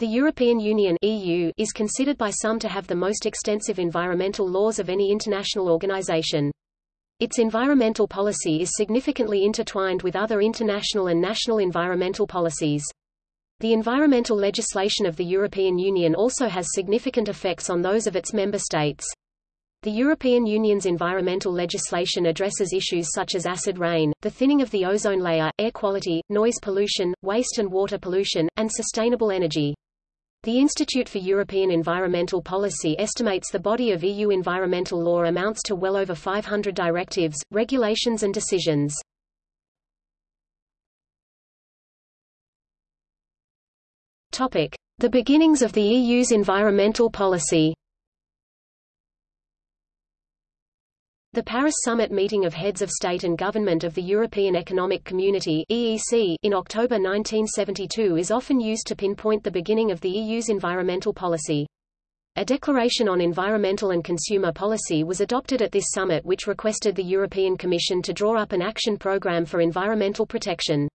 The European Union EU is considered by some to have the most extensive environmental laws of any international organization. Its environmental policy is significantly intertwined with other international and national environmental policies. The environmental legislation of the European Union also has significant effects on those of its member states. The European Union's environmental legislation addresses issues such as acid rain, the thinning of the ozone layer, air quality, noise pollution, waste and water pollution, and sustainable energy. The Institute for European Environmental Policy estimates the body of EU environmental law amounts to well over 500 directives, regulations and decisions. The beginnings of the EU's environmental policy. The Paris Summit meeting of heads of state and government of the European Economic Community (EEC) in October 1972 is often used to pinpoint the beginning of the EU's environmental policy. A declaration on environmental and consumer policy was adopted at this summit which requested the European Commission to draw up an action program for environmental protection.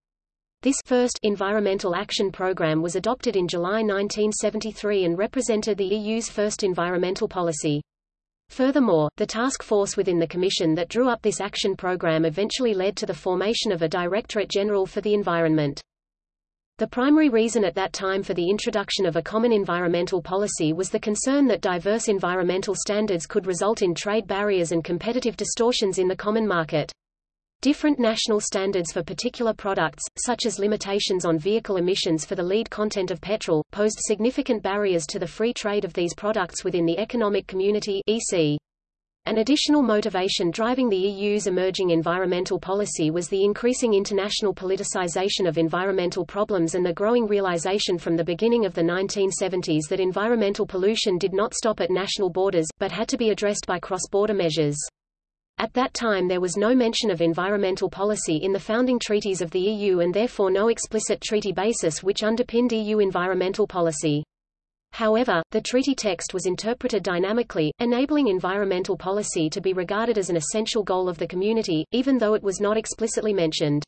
This first environmental action program was adopted in July 1973 and represented the EU's first environmental policy. Furthermore, the task force within the Commission that drew up this action program eventually led to the formation of a Directorate General for the Environment. The primary reason at that time for the introduction of a common environmental policy was the concern that diverse environmental standards could result in trade barriers and competitive distortions in the common market. Different national standards for particular products, such as limitations on vehicle emissions for the lead content of petrol, posed significant barriers to the free trade of these products within the Economic Community EC. An additional motivation driving the EU's emerging environmental policy was the increasing international politicization of environmental problems and the growing realization from the beginning of the 1970s that environmental pollution did not stop at national borders, but had to be addressed by cross-border measures. At that time there was no mention of environmental policy in the founding treaties of the EU and therefore no explicit treaty basis which underpinned EU environmental policy. However, the treaty text was interpreted dynamically, enabling environmental policy to be regarded as an essential goal of the community, even though it was not explicitly mentioned.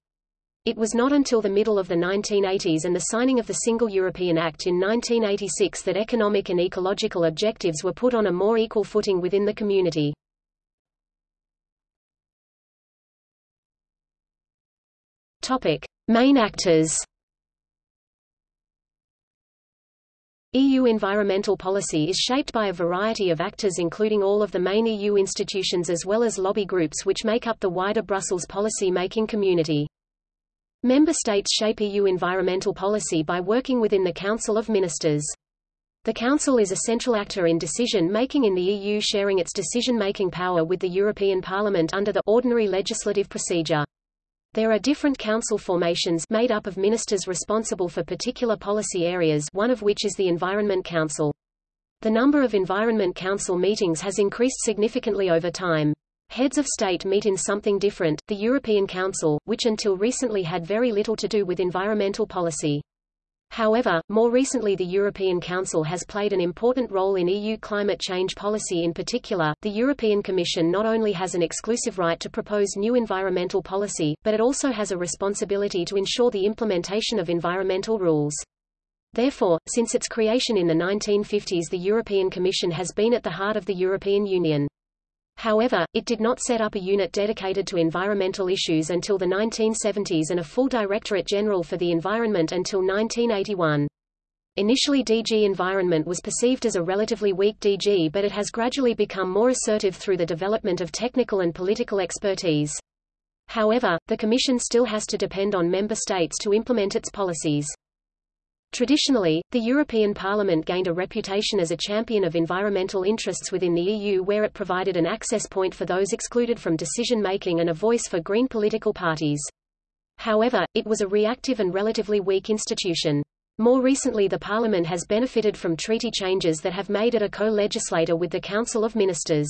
It was not until the middle of the 1980s and the signing of the Single European Act in 1986 that economic and ecological objectives were put on a more equal footing within the community. Topic: Main actors. EU environmental policy is shaped by a variety of actors including all of the main EU institutions as well as lobby groups which make up the wider Brussels policy-making community. Member states shape EU environmental policy by working within the Council of Ministers. The Council is a central actor in decision-making in the EU sharing its decision-making power with the European Parliament under the ordinary legislative procedure. There are different council formations made up of ministers responsible for particular policy areas one of which is the Environment Council. The number of Environment Council meetings has increased significantly over time. Heads of state meet in something different, the European Council, which until recently had very little to do with environmental policy. However, more recently the European Council has played an important role in EU climate change policy in particular. The European Commission not only has an exclusive right to propose new environmental policy, but it also has a responsibility to ensure the implementation of environmental rules. Therefore, since its creation in the 1950s the European Commission has been at the heart of the European Union. However, it did not set up a unit dedicated to environmental issues until the 1970s and a full Directorate General for the Environment until 1981. Initially DG Environment was perceived as a relatively weak DG but it has gradually become more assertive through the development of technical and political expertise. However, the Commission still has to depend on member states to implement its policies. Traditionally, the European Parliament gained a reputation as a champion of environmental interests within the EU where it provided an access point for those excluded from decision-making and a voice for green political parties. However, it was a reactive and relatively weak institution. More recently the Parliament has benefited from treaty changes that have made it a co-legislator with the Council of Ministers.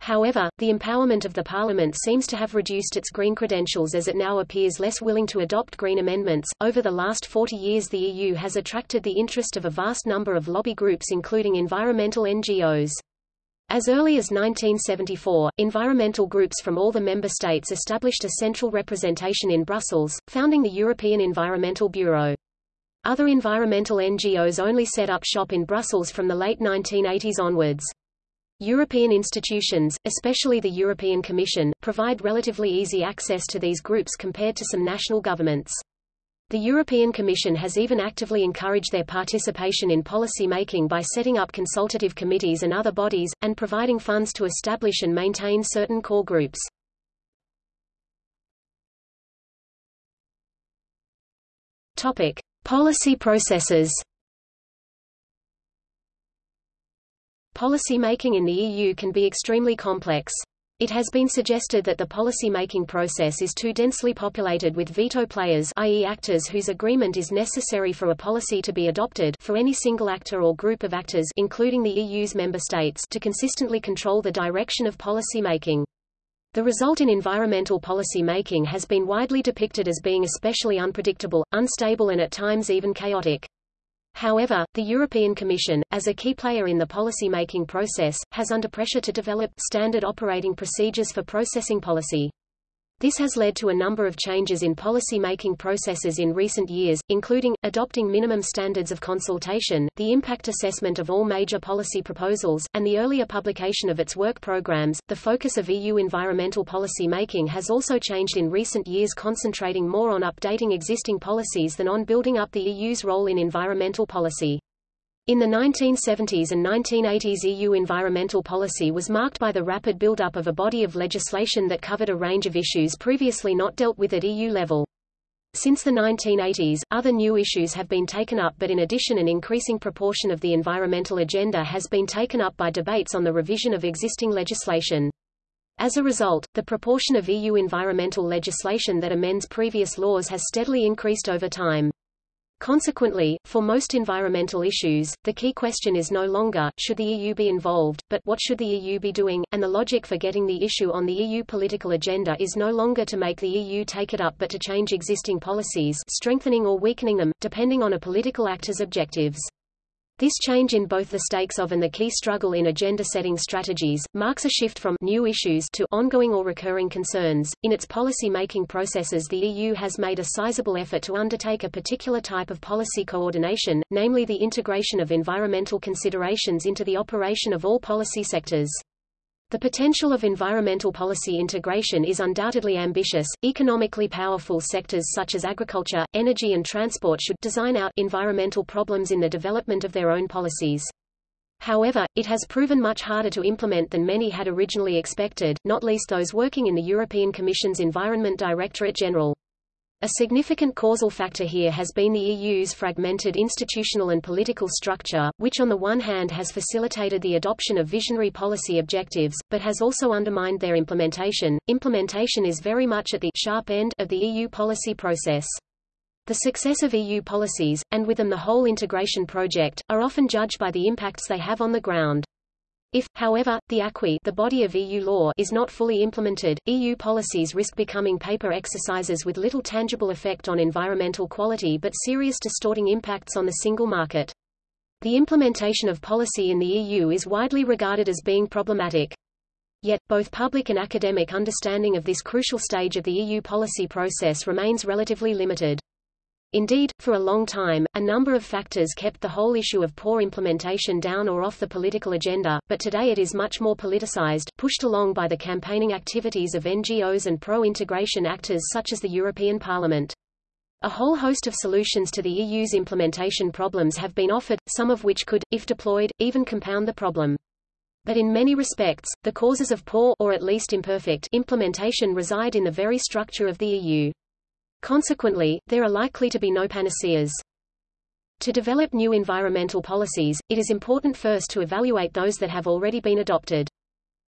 However, the empowerment of the Parliament seems to have reduced its green credentials as it now appears less willing to adopt green amendments. Over the last 40 years, the EU has attracted the interest of a vast number of lobby groups, including environmental NGOs. As early as 1974, environmental groups from all the member states established a central representation in Brussels, founding the European Environmental Bureau. Other environmental NGOs only set up shop in Brussels from the late 1980s onwards. European institutions, especially the European Commission, provide relatively easy access to these groups compared to some national governments. The European Commission has even actively encouraged their participation in policy making by setting up consultative committees and other bodies, and providing funds to establish and maintain certain core groups. Topic. Policy processes Policy making in the EU can be extremely complex. It has been suggested that the policy-making process is too densely populated with veto players i.e. actors whose agreement is necessary for a policy to be adopted for any single actor or group of actors including the EU's member states to consistently control the direction of policy making. The result in environmental policy making has been widely depicted as being especially unpredictable, unstable and at times even chaotic. However, the European Commission, as a key player in the policy-making process, has under pressure to develop standard operating procedures for processing policy. This has led to a number of changes in policy-making processes in recent years, including, adopting minimum standards of consultation, the impact assessment of all major policy proposals, and the earlier publication of its work programs. The focus of EU environmental policy making has also changed in recent years concentrating more on updating existing policies than on building up the EU's role in environmental policy. In the 1970s and 1980s EU environmental policy was marked by the rapid build-up of a body of legislation that covered a range of issues previously not dealt with at EU level. Since the 1980s, other new issues have been taken up but in addition an increasing proportion of the environmental agenda has been taken up by debates on the revision of existing legislation. As a result, the proportion of EU environmental legislation that amends previous laws has steadily increased over time. Consequently, for most environmental issues, the key question is no longer, should the EU be involved, but what should the EU be doing, and the logic for getting the issue on the EU political agenda is no longer to make the EU take it up but to change existing policies strengthening or weakening them, depending on a political actor's objectives. This change in both the stakes of and the key struggle in agenda-setting strategies, marks a shift from new issues to ongoing or recurring concerns. In its policy-making processes the EU has made a sizable effort to undertake a particular type of policy coordination, namely the integration of environmental considerations into the operation of all policy sectors. The potential of environmental policy integration is undoubtedly ambitious. Economically powerful sectors such as agriculture, energy and transport should design out environmental problems in the development of their own policies. However, it has proven much harder to implement than many had originally expected, not least those working in the European Commission's Environment Directorate General. A significant causal factor here has been the EU's fragmented institutional and political structure, which on the one hand has facilitated the adoption of visionary policy objectives, but has also undermined their implementation. Implementation is very much at the sharp end of the EU policy process. The success of EU policies, and with them the whole integration project, are often judged by the impacts they have on the ground. If, however, the acquis the body of EU law is not fully implemented, EU policies risk becoming paper exercises with little tangible effect on environmental quality but serious distorting impacts on the single market. The implementation of policy in the EU is widely regarded as being problematic. Yet, both public and academic understanding of this crucial stage of the EU policy process remains relatively limited. Indeed, for a long time, a number of factors kept the whole issue of poor implementation down or off the political agenda, but today it is much more politicized, pushed along by the campaigning activities of NGOs and pro-integration actors such as the European Parliament. A whole host of solutions to the EU's implementation problems have been offered, some of which could, if deployed, even compound the problem. But in many respects, the causes of poor or at least imperfect implementation reside in the very structure of the EU. Consequently, there are likely to be no panaceas. To develop new environmental policies, it is important first to evaluate those that have already been adopted.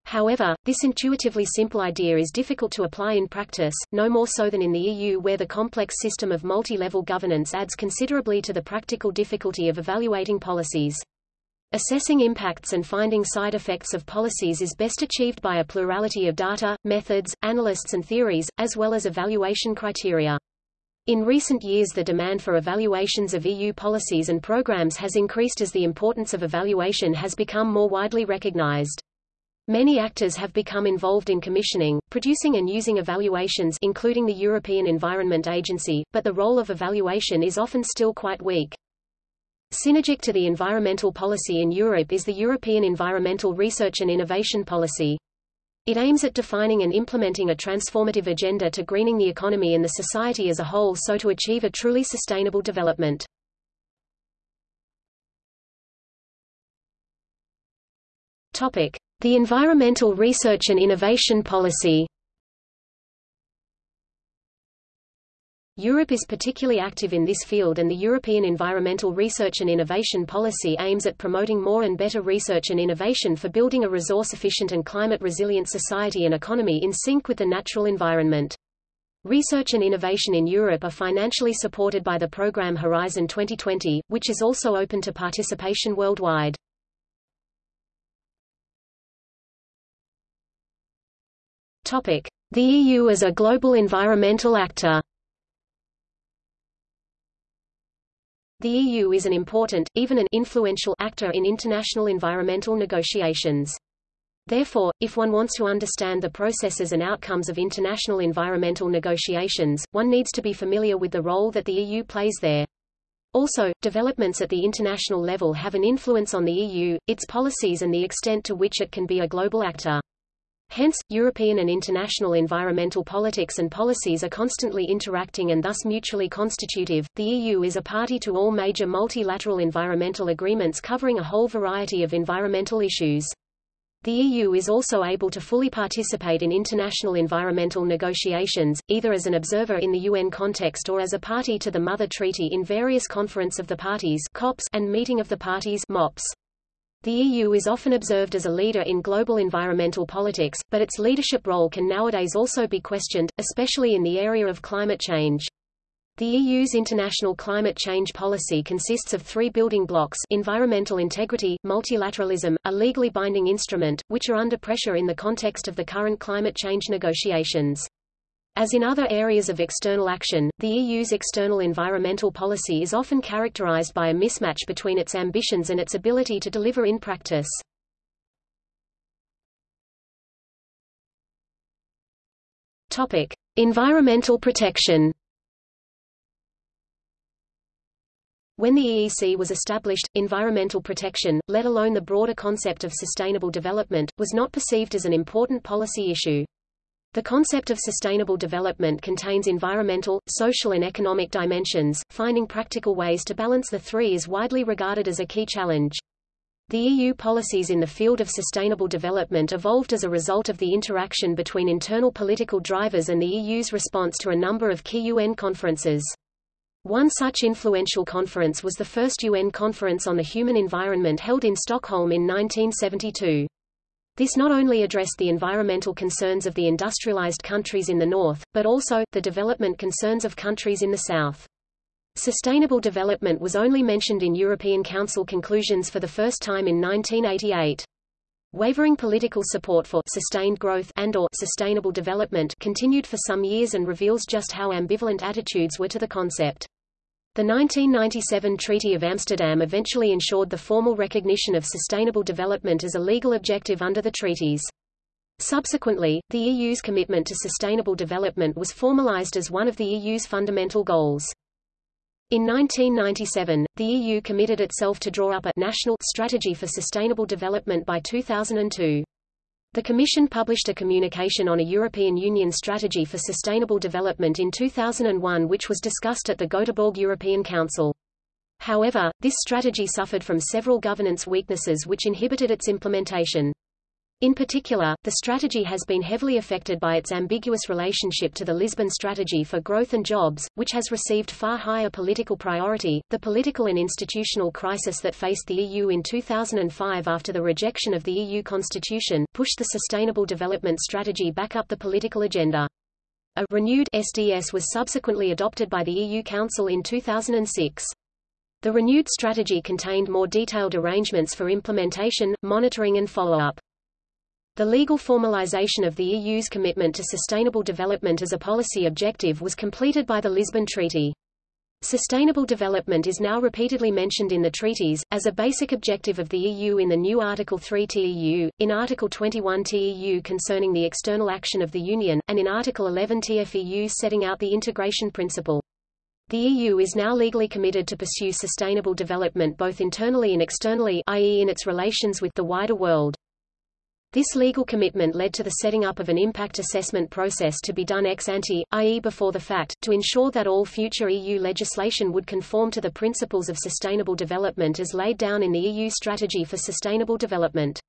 However, this intuitively simple idea is difficult to apply in practice, no more so than in the EU where the complex system of multi-level governance adds considerably to the practical difficulty of evaluating policies. Assessing impacts and finding side effects of policies is best achieved by a plurality of data, methods, analysts and theories, as well as evaluation criteria. In recent years the demand for evaluations of EU policies and programs has increased as the importance of evaluation has become more widely recognized. Many actors have become involved in commissioning, producing and using evaluations including the European Environment Agency, but the role of evaluation is often still quite weak. Synergic to the environmental policy in Europe is the European Environmental Research and Innovation Policy. It aims at defining and implementing a transformative agenda to greening the economy and the society as a whole so to achieve a truly sustainable development. The Environmental Research and Innovation Policy. Europe is particularly active in this field and the European Environmental Research and Innovation Policy aims at promoting more and better research and innovation for building a resource-efficient and climate-resilient society and economy in sync with the natural environment. Research and innovation in Europe are financially supported by the program Horizon 2020, which is also open to participation worldwide. Topic: The EU as a global environmental actor. The EU is an important, even an influential, actor in international environmental negotiations. Therefore, if one wants to understand the processes and outcomes of international environmental negotiations, one needs to be familiar with the role that the EU plays there. Also, developments at the international level have an influence on the EU, its policies and the extent to which it can be a global actor. Hence, European and international environmental politics and policies are constantly interacting and thus mutually constitutive. The EU is a party to all major multilateral environmental agreements covering a whole variety of environmental issues. The EU is also able to fully participate in international environmental negotiations, either as an observer in the UN context or as a party to the Mother Treaty in various Conference of the Parties COPs and Meeting of the Parties MOPs. The EU is often observed as a leader in global environmental politics, but its leadership role can nowadays also be questioned, especially in the area of climate change. The EU's international climate change policy consists of three building blocks environmental integrity, multilateralism, a legally binding instrument, which are under pressure in the context of the current climate change negotiations. As in other areas of external action, the EU's external environmental policy is often characterized by a mismatch between its ambitions and its ability to deliver in practice. Topic: Environmental protection. When the EEC was established, environmental protection, let alone the broader concept of sustainable development, was not perceived as an important policy issue. The concept of sustainable development contains environmental, social and economic dimensions, finding practical ways to balance the three is widely regarded as a key challenge. The EU policies in the field of sustainable development evolved as a result of the interaction between internal political drivers and the EU's response to a number of key UN conferences. One such influential conference was the first UN Conference on the Human Environment held in Stockholm in 1972. This not only addressed the environmental concerns of the industrialized countries in the north, but also, the development concerns of countries in the south. Sustainable development was only mentioned in European Council conclusions for the first time in 1988. Wavering political support for sustained growth and or sustainable development continued for some years and reveals just how ambivalent attitudes were to the concept. The 1997 Treaty of Amsterdam eventually ensured the formal recognition of sustainable development as a legal objective under the treaties. Subsequently, the EU's commitment to sustainable development was formalized as one of the EU's fundamental goals. In 1997, the EU committed itself to draw up a national strategy for sustainable development by 2002. The Commission published a communication on a European Union strategy for sustainable development in 2001 which was discussed at the Göteborg European Council. However, this strategy suffered from several governance weaknesses which inhibited its implementation. In particular, the strategy has been heavily affected by its ambiguous relationship to the Lisbon Strategy for Growth and Jobs, which has received far higher political priority. The political and institutional crisis that faced the EU in 2005 after the rejection of the EU constitution, pushed the Sustainable Development Strategy back up the political agenda. A renewed SDS was subsequently adopted by the EU Council in 2006. The renewed strategy contained more detailed arrangements for implementation, monitoring and follow-up. The legal formalization of the EU's commitment to sustainable development as a policy objective was completed by the Lisbon Treaty. Sustainable development is now repeatedly mentioned in the treaties, as a basic objective of the EU in the new Article 3 TEU, in Article 21 TEU concerning the external action of the Union, and in Article 11 TFEU setting out the integration principle. The EU is now legally committed to pursue sustainable development both internally and externally i.e. in its relations with the wider world. This legal commitment led to the setting up of an impact assessment process to be done ex ante, i.e. before the fact, to ensure that all future EU legislation would conform to the principles of sustainable development as laid down in the EU Strategy for Sustainable Development.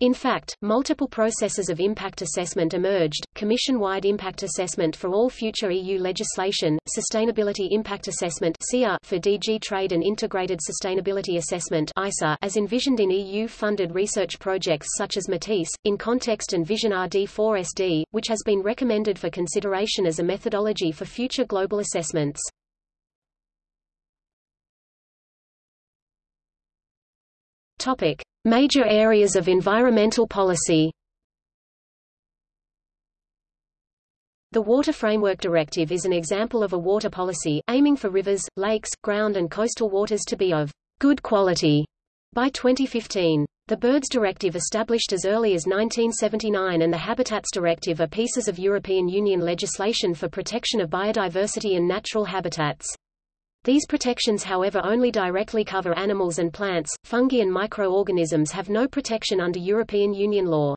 In fact, multiple processes of impact assessment emerged, Commission-wide impact assessment for all future EU legislation, Sustainability Impact Assessment for DG Trade and Integrated Sustainability Assessment as envisioned in EU-funded research projects such as Matisse, in Context and Vision RD4SD, which has been recommended for consideration as a methodology for future global assessments. Topic. Major areas of environmental policy The Water Framework Directive is an example of a water policy, aiming for rivers, lakes, ground and coastal waters to be of good quality by 2015. The Birds Directive established as early as 1979 and the Habitats Directive are pieces of European Union legislation for protection of biodiversity and natural habitats. These protections however only directly cover animals and plants, fungi and microorganisms have no protection under European Union law.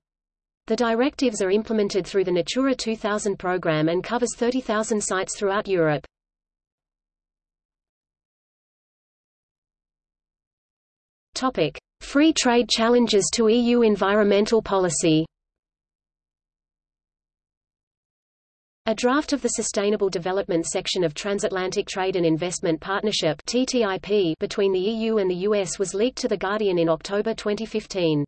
The directives are implemented through the Natura 2000 program and covers 30,000 sites throughout Europe. Topic: Free trade challenges to EU environmental policy. A draft of the Sustainable Development section of Transatlantic Trade and Investment Partnership TTIP between the EU and the US was leaked to The Guardian in October 2015.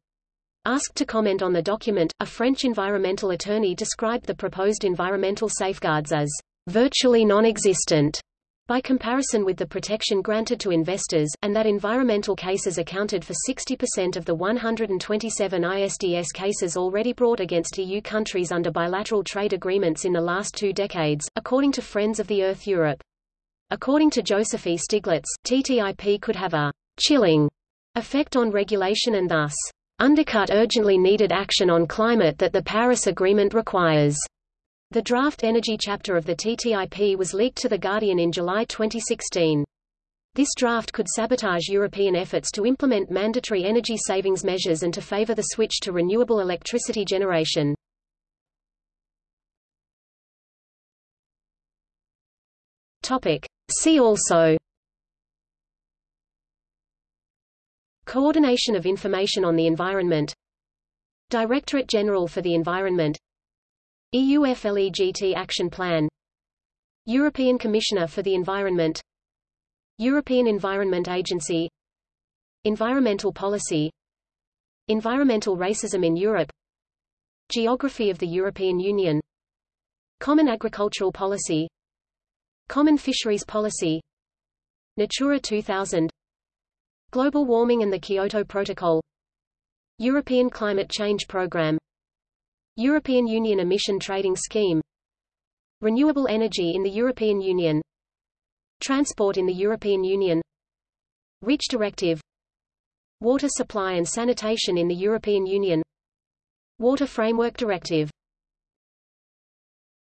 Asked to comment on the document, a French environmental attorney described the proposed environmental safeguards as virtually non-existent by comparison with the protection granted to investors, and that environmental cases accounted for 60% of the 127 ISDS cases already brought against EU countries under bilateral trade agreements in the last two decades, according to Friends of the Earth Europe. According to Joseph E. Stiglitz, TTIP could have a chilling effect on regulation and thus undercut urgently needed action on climate that the Paris Agreement requires. The draft energy chapter of the TTIP was leaked to The Guardian in July 2016. This draft could sabotage European efforts to implement mandatory energy savings measures and to favor the switch to renewable electricity generation. Topic. See also Coordination of information on the environment Directorate General for the Environment EUFLEGT Action Plan. European Commissioner for the Environment. European Environment Agency. Environmental Policy. Environmental Racism in Europe. Geography of the European Union. Common Agricultural Policy. Common Fisheries Policy. Natura 2000 Global Warming and the Kyoto Protocol. European Climate Change Programme European Union Emission Trading Scheme. Renewable energy in the European Union. Transport in the European Union. REACH Directive. Water supply and sanitation in the European Union. Water Framework Directive